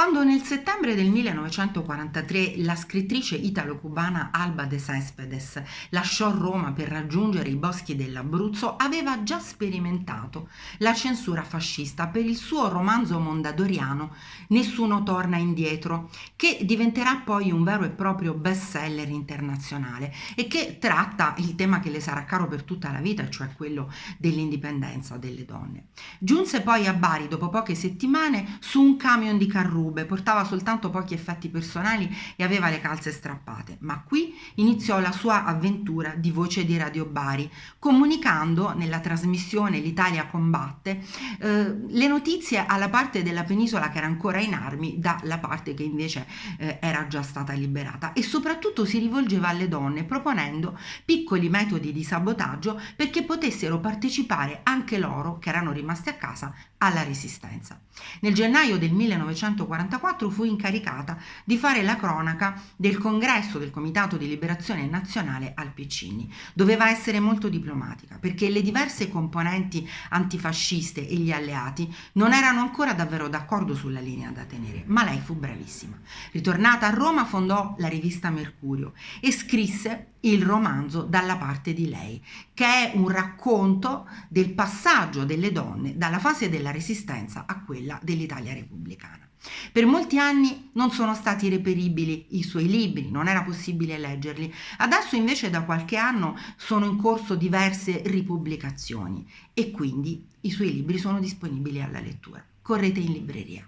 Quando nel settembre del 1943 la scrittrice italo-cubana Alba de Cespedes lasciò Roma per raggiungere i boschi dell'Abruzzo, aveva già sperimentato la censura fascista per il suo romanzo mondadoriano Nessuno torna indietro, che diventerà poi un vero e proprio bestseller internazionale e che tratta il tema che le sarà caro per tutta la vita, cioè quello dell'indipendenza delle donne. Giunse poi a Bari dopo poche settimane su un camion di carrozze rube, portava soltanto pochi effetti personali e aveva le calze strappate, ma qui iniziò la sua avventura di voce di Radio Bari, comunicando nella trasmissione L'Italia combatte eh, le notizie alla parte della penisola che era ancora in armi dalla parte che invece eh, era già stata liberata e soprattutto si rivolgeva alle donne proponendo piccoli metodi di sabotaggio perché potessero partecipare anche loro che erano rimaste a casa alla resistenza. Nel gennaio del 1944 fu incaricata di fare la cronaca del congresso del Comitato di Liberazione Nazionale al Piccini. Doveva essere molto diplomatica perché le diverse componenti antifasciste e gli alleati non erano ancora davvero d'accordo sulla linea da tenere, ma lei fu bravissima. Ritornata a Roma fondò la rivista Mercurio e scrisse il romanzo dalla parte di lei, che è un racconto del passaggio delle donne dalla fase della resistenza a quella dell'Italia repubblicana. Per molti anni non sono stati reperibili i suoi libri, non era possibile leggerli. Adesso invece da qualche anno sono in corso diverse ripubblicazioni e quindi i suoi libri sono disponibili alla lettura. Correte in libreria.